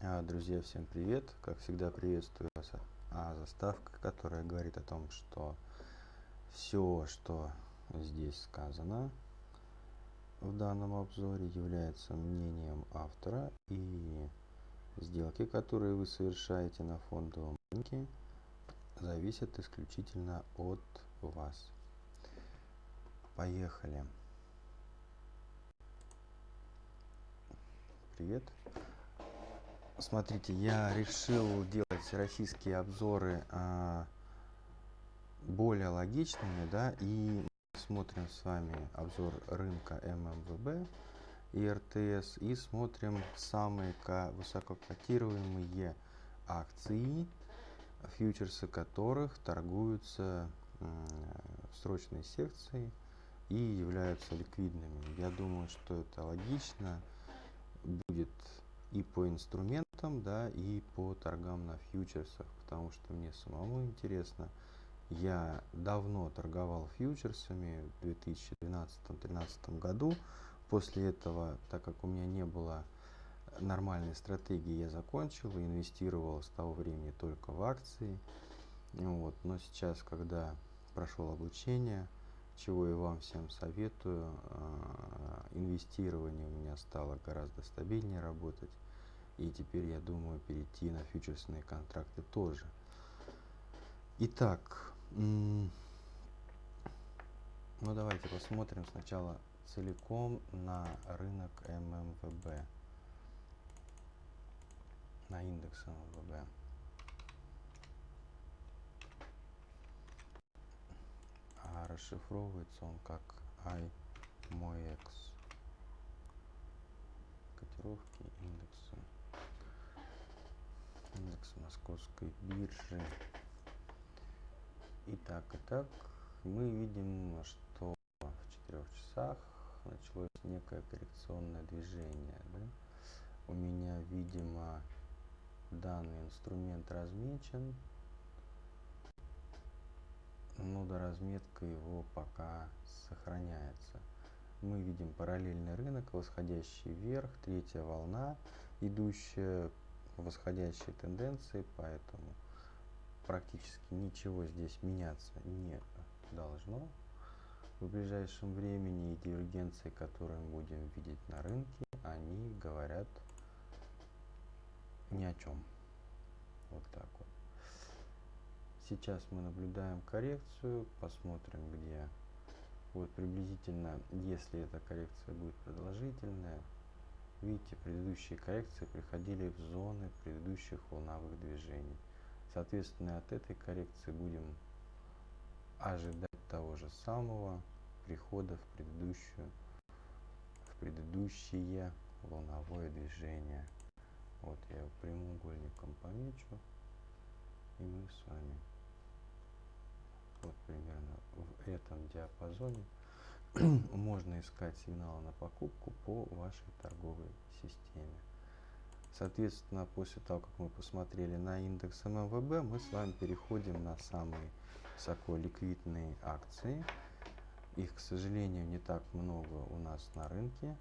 А, Друзья, всем привет! Как всегда приветствую вас. А заставка, которая говорит о том, что все, что здесь сказано в данном обзоре, является мнением автора и сделки, которые вы совершаете на фондовом рынке, зависят исключительно от вас. Поехали! Привет! Смотрите, я решил делать российские обзоры а, более логичными, да, и смотрим с вами обзор рынка ММВБ и РТС, и смотрим самые высококотируемые акции, фьючерсы которых торгуются в срочной секции и являются ликвидными. Я думаю, что это логично будет и по инструментам, да, и по торгам на фьючерсах, потому что мне самому интересно. Я давно торговал фьючерсами в 2012-2013 году. После этого, так как у меня не было нормальной стратегии, я закончил и инвестировал с того времени только в акции. Вот. Но сейчас, когда прошел обучение, чего я вам всем советую. А, инвестирование у меня стало гораздо стабильнее работать. И теперь я думаю перейти на фьючерсные контракты тоже. Итак, ну давайте посмотрим сначала целиком на рынок ММВБ, на индекс ММВБ. а расшифровывается он как iMoex. Котировки индекса. Индекс московской биржи. Итак, итак, мы видим, что в 4 часах началось некое коррекционное движение. Да? У меня, видимо, данный инструмент размечен но до разметка его пока сохраняется. Мы видим параллельный рынок, восходящий вверх, третья волна, идущая по восходящей тенденции, поэтому практически ничего здесь меняться не должно. В ближайшем времени и дивергенции, которые мы будем видеть на рынке, они говорят ни о чем. Вот так. Сейчас мы наблюдаем коррекцию, посмотрим где. Вот приблизительно, если эта коррекция будет продолжительная, видите, предыдущие коррекции приходили в зоны предыдущих волновых движений. Соответственно, от этой коррекции будем ожидать того же самого прихода в предыдущую в предыдущее волновое движение. Вот я прямоугольником помечу, и мы с вами вот примерно в этом диапазоне можно искать сигналы на покупку по вашей торговой системе. Соответственно, после того, как мы посмотрели на индекс ММВБ, мы с вами переходим на самые высоко ликвидные акции. Их, к сожалению, не так много у нас на рынке.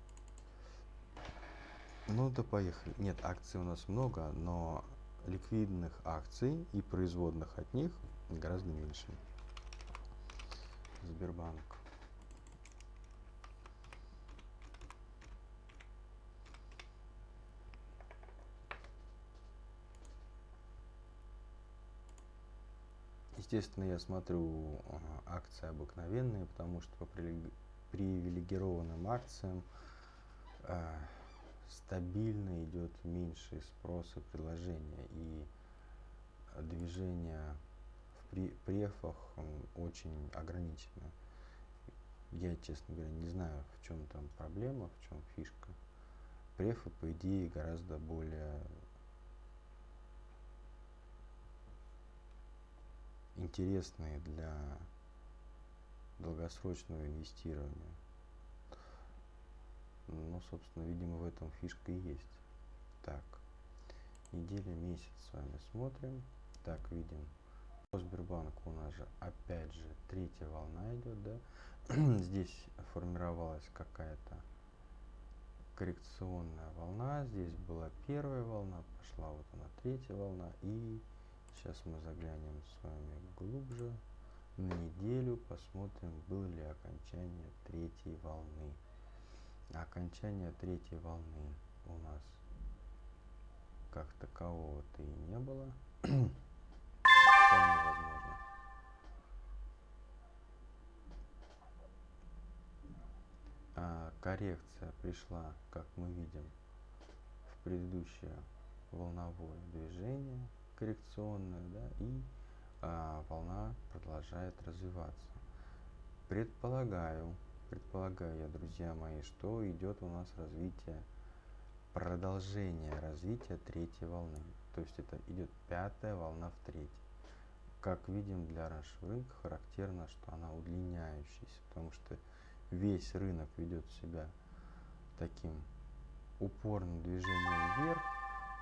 Ну да поехали. Нет, акций у нас много, но ликвидных акций и производных от них гораздо меньше. Сбербанк. Естественно, я смотрю акции обыкновенные, потому что по привилегированным акциям э, стабильно идет меньший спрос и предложение. И движение при префах очень ограничено. Я, честно говоря, не знаю, в чем там проблема, в чем фишка. Префы, по идее, гораздо более интересные для долгосрочного инвестирования. Ну, собственно, видимо, в этом фишка и есть. Так, неделя, месяц с вами смотрим. Так, видим по Сбербанку у нас же опять же третья волна идет, да? Здесь формировалась какая-то коррекционная волна. Здесь была первая волна, пошла вот она третья волна. И сейчас мы заглянем с вами глубже на неделю, посмотрим, было ли окончание третьей волны. Окончание третьей волны у нас как такового-то и не было. Вполне возможно. А коррекция пришла, как мы видим, в предыдущее волновое движение коррекционное, да, и а, волна продолжает развиваться. Предполагаю, предполагаю я, друзья мои, что идет у нас развитие, продолжение развития третьей волны. То есть это идет пятая волна в третьей. Как видим, для раньшего рынка характерно, что она удлиняющаяся, потому что весь рынок ведет себя таким упорным движением вверх,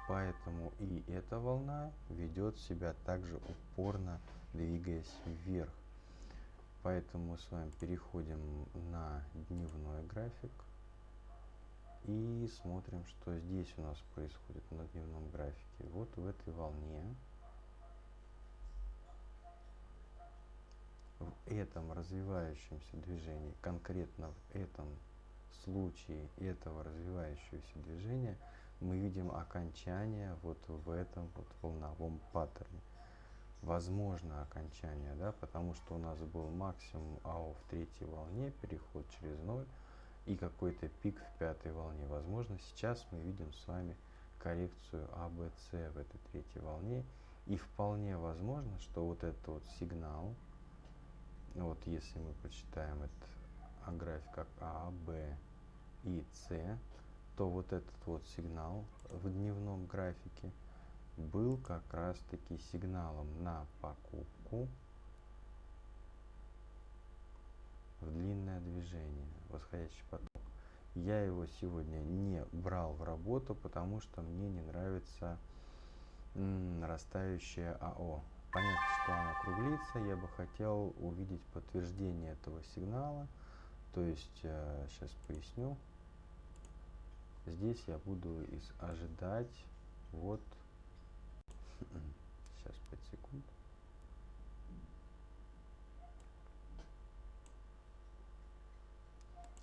поэтому и эта волна ведет себя также упорно, двигаясь вверх. Поэтому мы с вами переходим на дневной график и смотрим, что здесь у нас происходит на дневном графике. Вот в этой волне этом развивающемся движении, конкретно в этом случае этого развивающегося движения, мы видим окончание вот в этом вот волновом паттерне. Возможно окончание, да, потому что у нас был максимум АО в третьей волне, переход через ноль и какой-то пик в пятой волне. Возможно, сейчас мы видим с вами коррекцию АБЦ в этой третьей волне. И вполне возможно, что вот этот вот сигнал, вот если мы прочитаем этот график как А, Б и С, то вот этот вот сигнал в дневном графике был как раз таки сигналом на покупку в длинное движение, восходящий поток. Я его сегодня не брал в работу, потому что мне не нравится нарастающее АО. Понятно, что она округлится, я бы хотел увидеть подтверждение этого сигнала. То есть, э, сейчас поясню. Здесь я буду из ожидать вот сейчас 5 секунд.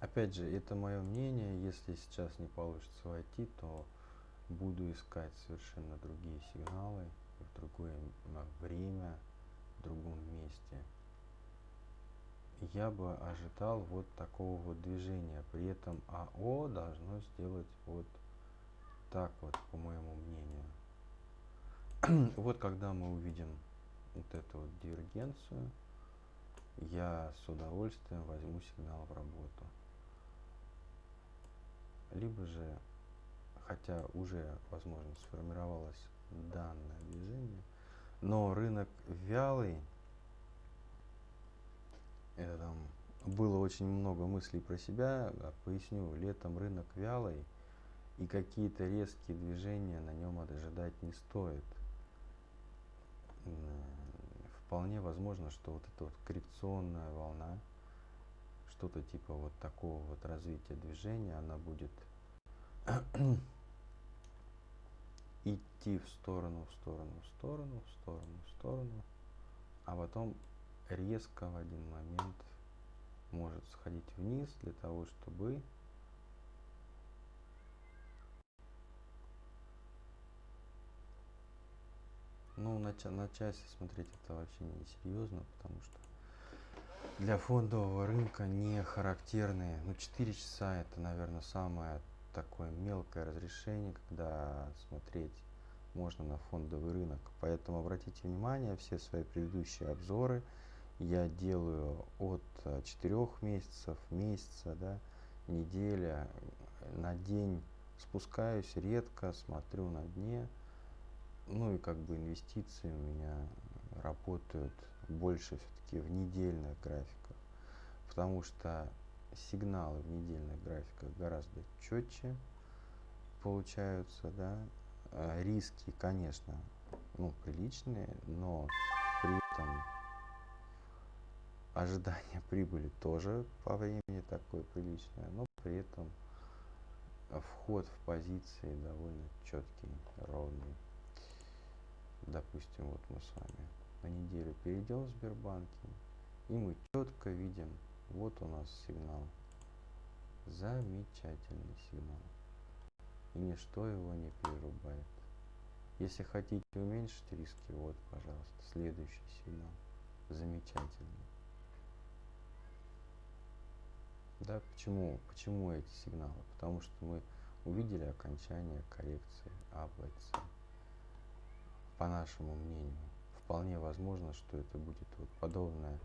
Опять же, это мое мнение. Если сейчас не получится войти, то буду искать совершенно другие сигналы в другое время, в другом месте. Я бы ожидал вот такого вот движения. При этом АО должно сделать вот так вот, по моему мнению. вот когда мы увидим вот эту вот дивергенцию, я с удовольствием возьму сигнал в работу либо же, хотя уже, возможно, сформировалось данное движение, но рынок вялый, это там было очень много мыслей про себя, поясню, летом рынок вялый, и какие-то резкие движения на нем ожидать не стоит. Вполне возможно, что вот эта вот коррекционная волна, что-то типа вот такого вот развития движения, она будет идти в сторону, в сторону, в сторону, в сторону, в сторону, а потом резко в один момент может сходить вниз для того, чтобы ну на, на часе смотреть это вообще не серьезно, потому что для фондового рынка не характерные. Ну, 4 часа это, наверное, самое такое мелкое разрешение, когда смотреть можно на фондовый рынок. Поэтому обратите внимание, все свои предыдущие обзоры я делаю от 4 месяцев, месяца, да, неделя, на день спускаюсь редко, смотрю на дне. Ну и как бы инвестиции у меня работают больше все-таки в недельных графиках, потому что сигналы в недельных графиках гораздо четче получаются, да, а риски, конечно, ну, приличные, но при этом ожидание прибыли тоже по времени такое приличное, но при этом вход в позиции довольно четкий, ровный. Допустим, вот мы с вами на неделю перейдем в Сбербанке, и мы четко видим, вот у нас сигнал. Замечательный сигнал. И ничто его не перерубает. Если хотите уменьшить риски, вот, пожалуйста, следующий сигнал. Замечательный. Да, почему, почему эти сигналы? Потому что мы увидели окончание коррекции АБЦ. По нашему мнению, вполне возможно, что это будет вот подобное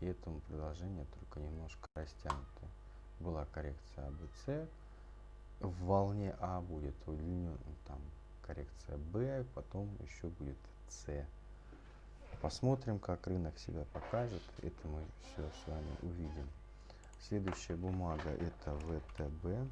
и этому продолжение, только немножко растянуто. Была коррекция АБЦ, в волне А будет удлинен, там коррекция Б, потом еще будет С. Посмотрим, как рынок себя покажет. Это мы все с вами увидим. Следующая бумага это ВТБ.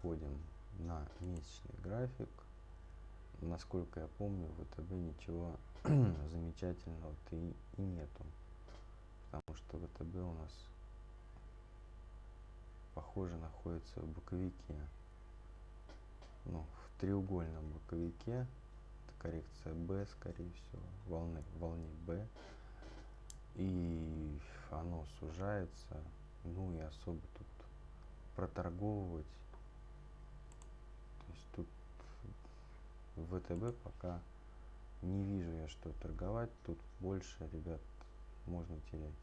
Переходим на месячный график. Насколько я помню, в ВТБ ничего замечательного-то и, и нету. Потому что ВТБ у нас похоже находится в боковике ну, в треугольном боковике. Это коррекция B, скорее всего, волны, волне B. И оно сужается. Ну и особо тут проторговывать. То есть тут ВТБ пока не вижу я, что торговать. Тут больше, ребят, можно терять.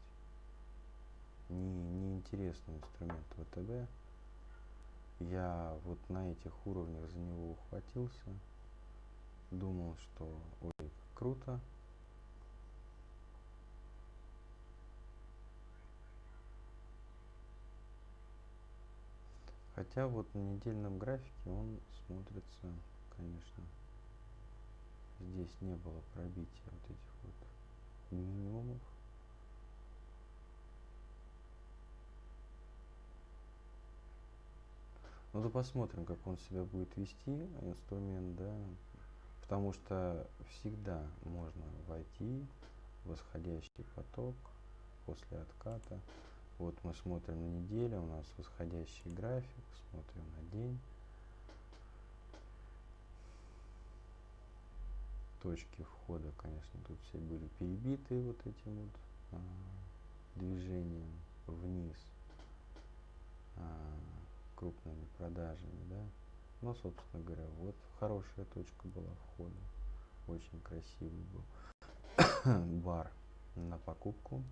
Не, неинтересный инструмент ВТБ я вот на этих уровнях за него ухватился думал что ой круто хотя вот на недельном графике он смотрится конечно здесь не было пробития вот этих вот минимумов Ну да посмотрим, как он себя будет вести, инструмент, да. Потому что всегда можно войти в восходящий поток после отката. Вот мы смотрим на неделю, у нас восходящий график, смотрим на день. Точки входа, конечно, тут все были перебиты вот этим вот а, движением вниз. А, крупными продажами, да. Но, собственно говоря, вот хорошая точка была входа. Очень красивый был бар на покупку.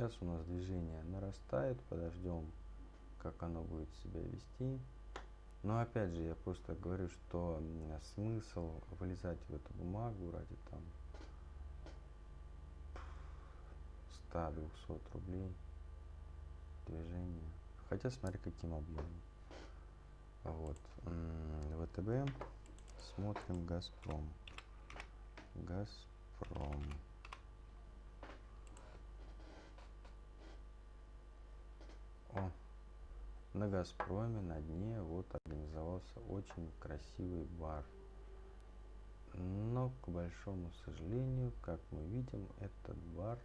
Сейчас у нас движение нарастает, подождем, как оно будет себя вести. Но опять же, я просто говорю, что смысл вылезать в эту бумагу ради там 100-200 рублей движения Хотя смотри каким объемом. Вот. ВТБ. Смотрим Газпром. Газпром. На Газпроме на дне вот организовался очень красивый бар. Но, к большому сожалению, как мы видим, этот бар,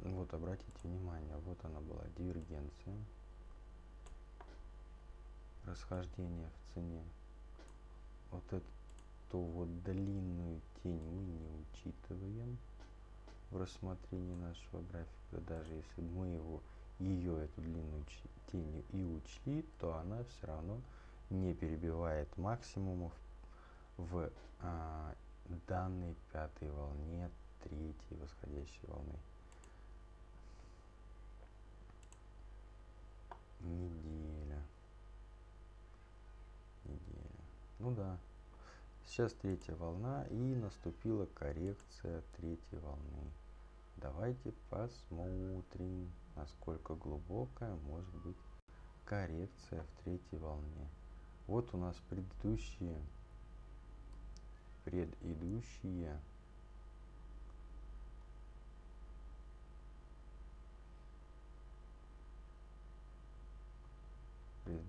вот обратите внимание, вот она была дивергенция расхождение в цене. Вот эту вот длинную тень мы не учитываем в рассмотрении нашего графика. Даже если мы его, ее, эту длинную тень и учли, то она все равно не перебивает максимумов в а, данной пятой волне третьей восходящей волны. Неделя неделя. Ну да. Сейчас третья волна и наступила коррекция третьей волны. Давайте посмотрим, насколько глубокая может быть коррекция в третьей волне. Вот у нас предыдущие, предыдущие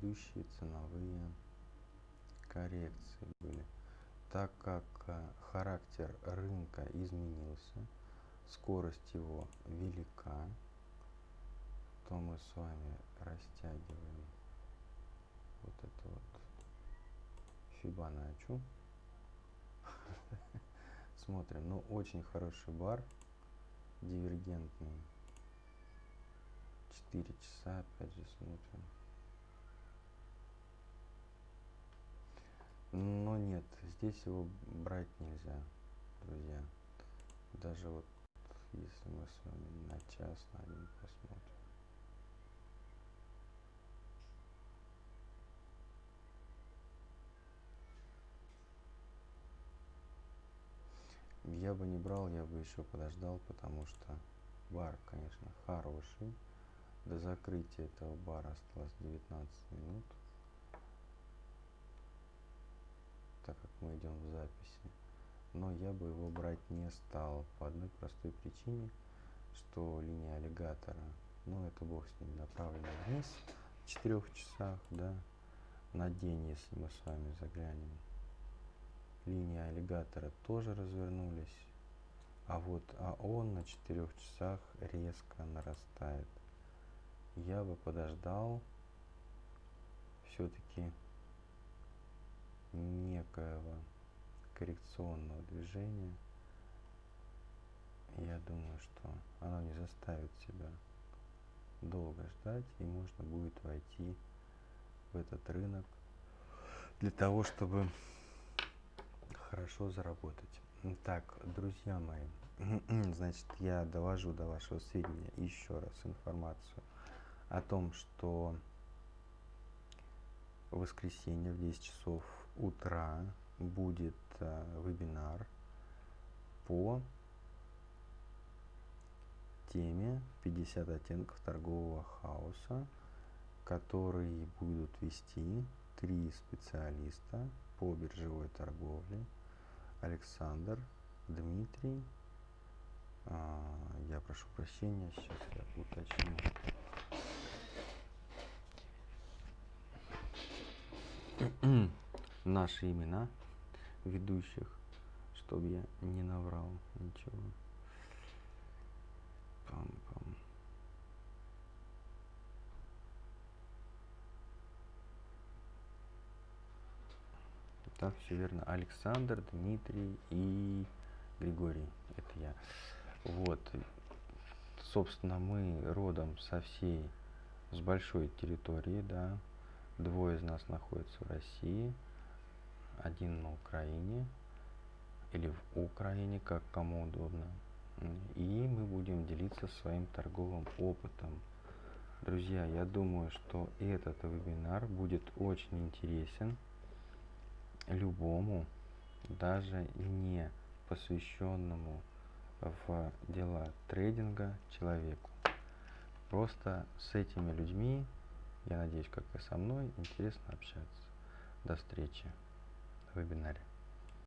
предыдущие ценовые коррекции были. так как э, характер рынка изменился, скорость его велика, то мы с вами растягиваем вот это вот Фибоначчи. Смотрим, ну очень хороший бар, дивергентный. 4 часа, опять же смотрим. Но нет, здесь его брать нельзя, друзья. Даже вот если мы с вами на час, на один посмотрим. Я бы не брал, я бы еще подождал, потому что бар, конечно, хороший. До закрытия этого бара осталось 19 минут. Так как мы идем в записи. Но я бы его брать не стал по одной простой причине, что линия аллигатора, ну это бог с ним, направлена вниз в 4 часах, да, на день, если мы с вами заглянем линии аллигатора тоже развернулись, а вот АОН на 4 часах резко нарастает. Я бы подождал все-таки некоего коррекционного движения. Я думаю, что оно не заставит себя долго ждать, и можно будет войти в этот рынок для того, чтобы хорошо заработать. Так, друзья мои, значит, я довожу до вашего сведения еще раз информацию о том, что в воскресенье в 10 часов утра будет э, вебинар по теме 50 оттенков торгового хаоса, который будут вести три специалиста по биржевой торговле – Александр, Дмитрий. А, я прошу прощения, сейчас я уточню. Наши имена ведущих, чтобы я не наврал ничего. Пам-пам. Так, все верно. Александр, Дмитрий и Григорий. Это я. Вот. Собственно, мы родом со всей, с большой территории, да. Двое из нас находятся в России, один на Украине или в Украине, как кому удобно. И мы будем делиться своим торговым опытом. Друзья, я думаю, что этот вебинар будет очень интересен любому, даже не посвященному в дела трейдинга человеку. Просто с этими людьми, я надеюсь, как и со мной, интересно общаться. До встречи в вебинаре.